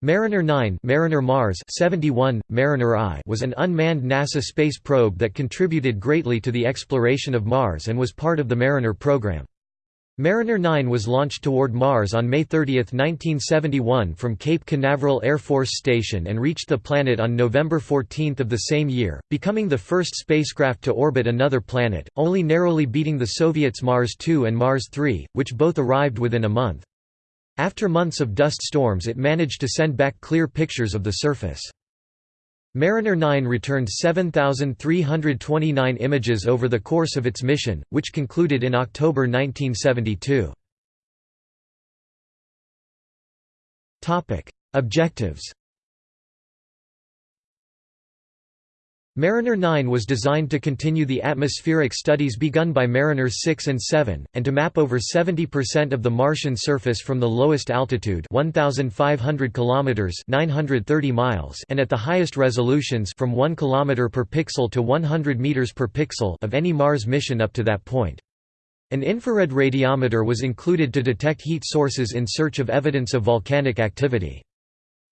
Mariner 9 Mariner Mars 71, Mariner I was an unmanned NASA space probe that contributed greatly to the exploration of Mars and was part of the Mariner program. Mariner 9 was launched toward Mars on May 30, 1971 from Cape Canaveral Air Force Station and reached the planet on November 14 of the same year, becoming the first spacecraft to orbit another planet, only narrowly beating the Soviets' Mars 2 and Mars 3, which both arrived within a month. After months of dust storms it managed to send back clear pictures of the surface. Mariner 9 returned 7,329 images over the course of its mission, which concluded in October 1972. Objectives Mariner 9 was designed to continue the atmospheric studies begun by Mariners 6 and 7, and to map over 70% of the Martian surface from the lowest altitude 1,500 km 930 miles and at the highest resolutions from 1 km per pixel to 100 meters per pixel of any Mars mission up to that point. An infrared radiometer was included to detect heat sources in search of evidence of volcanic activity.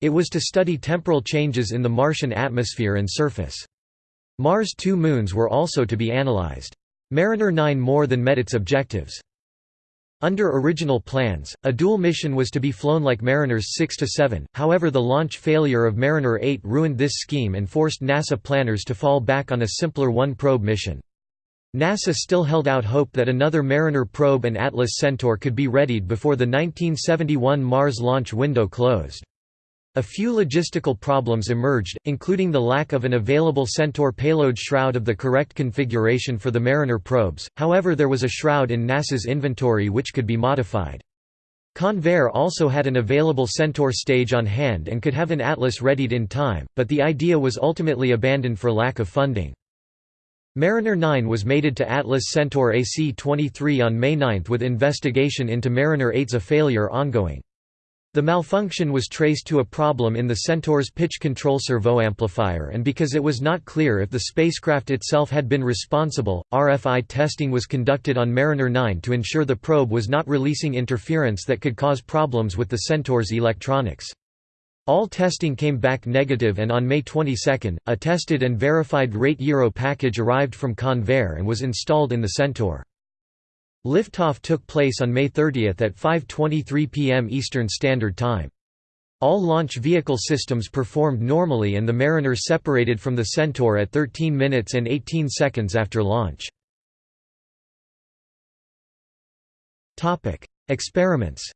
It was to study temporal changes in the Martian atmosphere and surface. Mars' two moons were also to be analyzed. Mariner 9 more than met its objectives. Under original plans, a dual mission was to be flown like Mariners 6 to 7, however the launch failure of Mariner 8 ruined this scheme and forced NASA planners to fall back on a simpler one-probe mission. NASA still held out hope that another Mariner probe and Atlas Centaur could be readied before the 1971 Mars launch window closed. A few logistical problems emerged, including the lack of an available Centaur payload shroud of the correct configuration for the Mariner probes, however there was a shroud in NASA's inventory which could be modified. Convair also had an available Centaur stage on hand and could have an Atlas readied in time, but the idea was ultimately abandoned for lack of funding. Mariner 9 was mated to Atlas Centaur AC-23 on May 9 with investigation into Mariner 8's a failure ongoing. The malfunction was traced to a problem in the Centaur's pitch control servo amplifier and because it was not clear if the spacecraft itself had been responsible, RFI testing was conducted on Mariner 9 to ensure the probe was not releasing interference that could cause problems with the Centaur's electronics. All testing came back negative and on May 22, a tested and verified rate gyro package arrived from Convair and was installed in the Centaur. Liftoff took place on May 30 at 5.23 p.m. Eastern Standard Time. All launch vehicle systems performed normally and the Mariner separated from the Centaur at 13 minutes and 18 seconds after launch. Experiments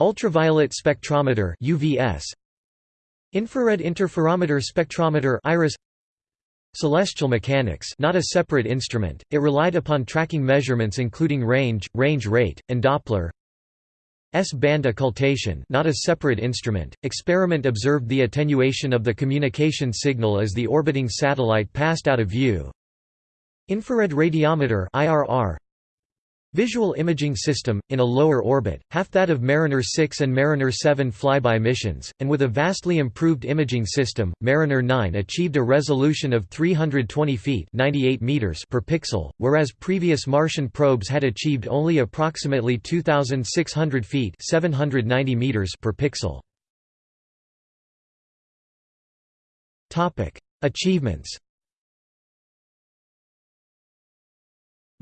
Ultraviolet spectrometer UVS Infrared interferometer spectrometer IRIS Celestial mechanics not a separate instrument, it relied upon tracking measurements including range, range rate, and Doppler. S-band occultation not a separate instrument, experiment observed the attenuation of the communication signal as the orbiting satellite passed out of view. Infrared radiometer IRR, Visual imaging system, in a lower orbit, half that of Mariner 6 and Mariner 7 flyby missions, and with a vastly improved imaging system, Mariner 9 achieved a resolution of 320 feet 98 meters per pixel, whereas previous Martian probes had achieved only approximately 2,600 feet 790 meters per pixel. Achievements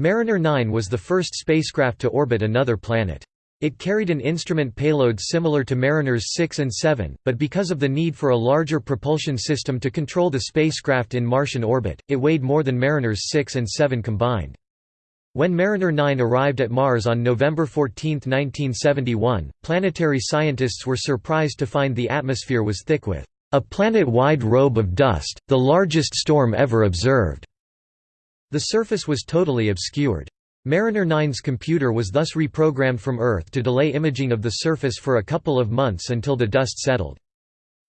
Mariner 9 was the first spacecraft to orbit another planet. It carried an instrument payload similar to Mariners 6 and 7, but because of the need for a larger propulsion system to control the spacecraft in Martian orbit, it weighed more than Mariners 6 and 7 combined. When Mariner 9 arrived at Mars on November 14, 1971, planetary scientists were surprised to find the atmosphere was thick with a planet-wide robe of dust, the largest storm ever observed. The surface was totally obscured. Mariner 9's computer was thus reprogrammed from Earth to delay imaging of the surface for a couple of months until the dust settled.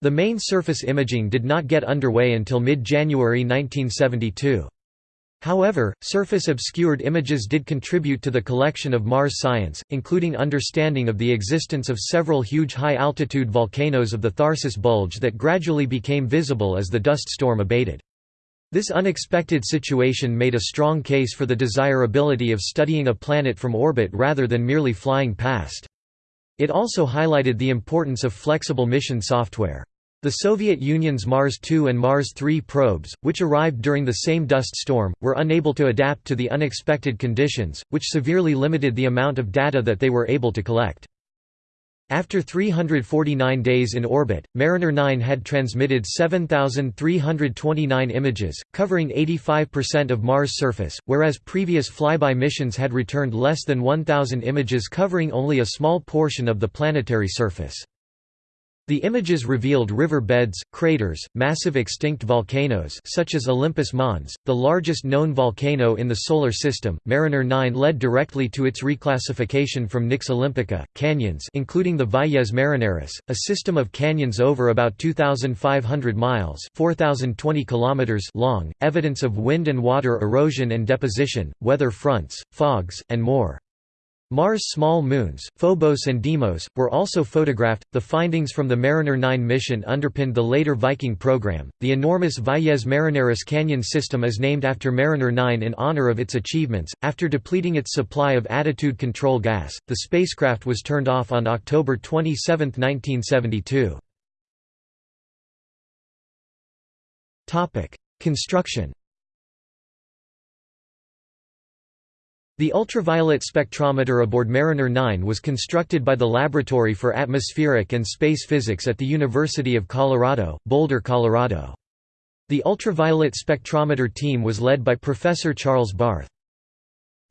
The main surface imaging did not get underway until mid-January 1972. However, surface-obscured images did contribute to the collection of Mars science, including understanding of the existence of several huge high-altitude volcanoes of the Tharsis Bulge that gradually became visible as the dust storm abated. This unexpected situation made a strong case for the desirability of studying a planet from orbit rather than merely flying past. It also highlighted the importance of flexible mission software. The Soviet Union's Mars 2 and Mars 3 probes, which arrived during the same dust storm, were unable to adapt to the unexpected conditions, which severely limited the amount of data that they were able to collect. After 349 days in orbit, Mariner 9 had transmitted 7,329 images, covering 85% of Mars' surface, whereas previous flyby missions had returned less than 1,000 images covering only a small portion of the planetary surface. The images revealed river beds, craters, massive extinct volcanoes such as Olympus Mons, the largest known volcano in the Solar System. Mariner 9 led directly to its reclassification from Nix Olympica, canyons including the Valles Marineris, a system of canyons over about 2,500 miles 4,020 kilometers long, evidence of wind and water erosion and deposition, weather fronts, fogs, and more. Mars' small moons, Phobos and Deimos, were also photographed. The findings from the Mariner 9 mission underpinned the later Viking program. The enormous Valles Marineris canyon system is named after Mariner 9 in honor of its achievements. After depleting its supply of attitude control gas, the spacecraft was turned off on October 27, 1972. Topic: Construction The ultraviolet spectrometer aboard Mariner 9 was constructed by the Laboratory for Atmospheric and Space Physics at the University of Colorado, Boulder, Colorado. The ultraviolet spectrometer team was led by Professor Charles Barth.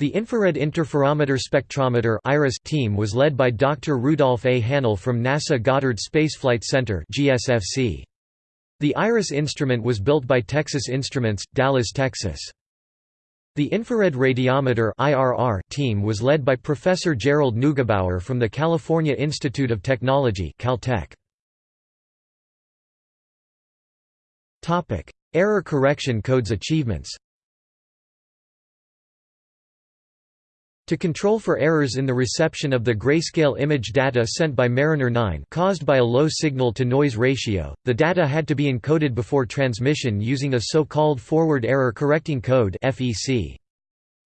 The infrared interferometer spectrometer (IRIS) team was led by Dr. Rudolph A. Hanel from NASA Goddard Space Flight Center. The IRIS instrument was built by Texas Instruments, Dallas, Texas. The infrared radiometer IRR team was led by Professor Gerald Neugebauer from the California Institute of Technology Caltech. Error correction codes achievements To control for errors in the reception of the grayscale image data sent by Mariner 9 caused by a low signal-to-noise ratio, the data had to be encoded before transmission using a so-called forward error correcting code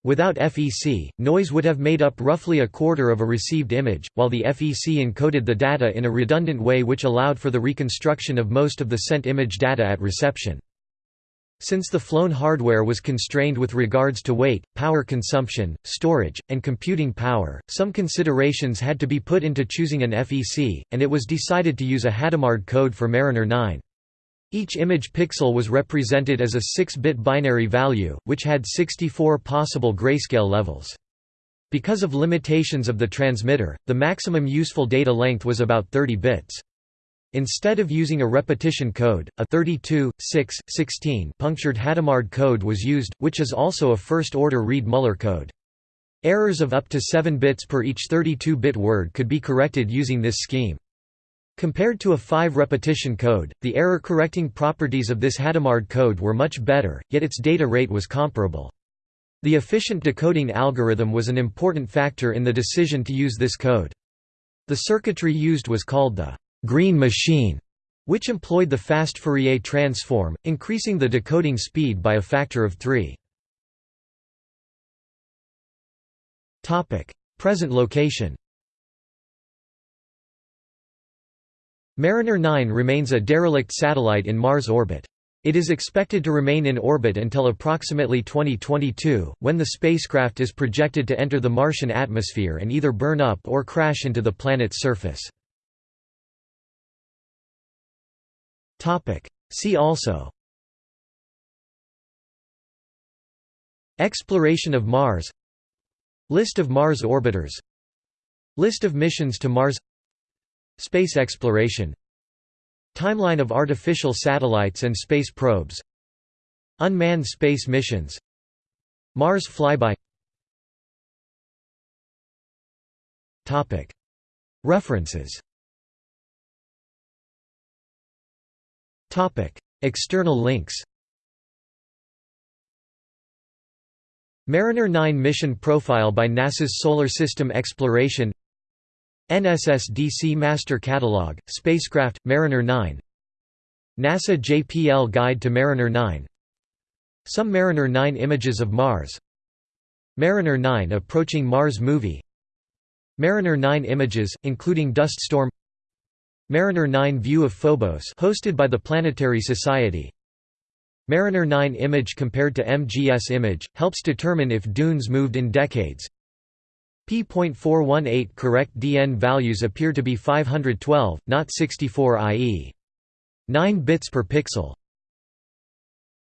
Without FEC, noise would have made up roughly a quarter of a received image, while the FEC encoded the data in a redundant way which allowed for the reconstruction of most of the sent image data at reception. Since the flown hardware was constrained with regards to weight, power consumption, storage, and computing power, some considerations had to be put into choosing an FEC, and it was decided to use a Hadamard code for Mariner 9. Each image pixel was represented as a 6-bit binary value, which had 64 possible grayscale levels. Because of limitations of the transmitter, the maximum useful data length was about 30 bits. Instead of using a repetition code, a 32, 6, 16 punctured Hadamard code was used, which is also a first-order Reed-Muller code. Errors of up to 7 bits per each 32-bit word could be corrected using this scheme. Compared to a 5-repetition code, the error-correcting properties of this Hadamard code were much better, yet its data rate was comparable. The efficient decoding algorithm was an important factor in the decision to use this code. The circuitry used was called the green machine, which employed the fast Fourier transform, increasing the decoding speed by a factor of 3. Present location Mariner 9 remains a derelict satellite in Mars orbit. It is expected to remain in orbit until approximately 2022, when the spacecraft is projected to enter the Martian atmosphere and either burn up or crash into the planet's surface. Topic. See also. Exploration of Mars. List of Mars orbiters. List of missions to Mars. Space exploration. Timeline of artificial satellites and space probes. Unmanned space missions. Mars flyby. References External links Mariner 9 mission profile by NASA's Solar System Exploration NSSDC Master Catalog, Spacecraft, Mariner 9 NASA JPL Guide to Mariner 9 Some Mariner 9 images of Mars Mariner 9 approaching Mars movie Mariner 9 images, including dust storm Mariner 9 view of Phobos hosted by the Planetary Society Mariner 9 image compared to MGS image, helps determine if dunes moved in decades P.418 correct DN values appear to be 512, not 64 i.e. 9 bits per pixel.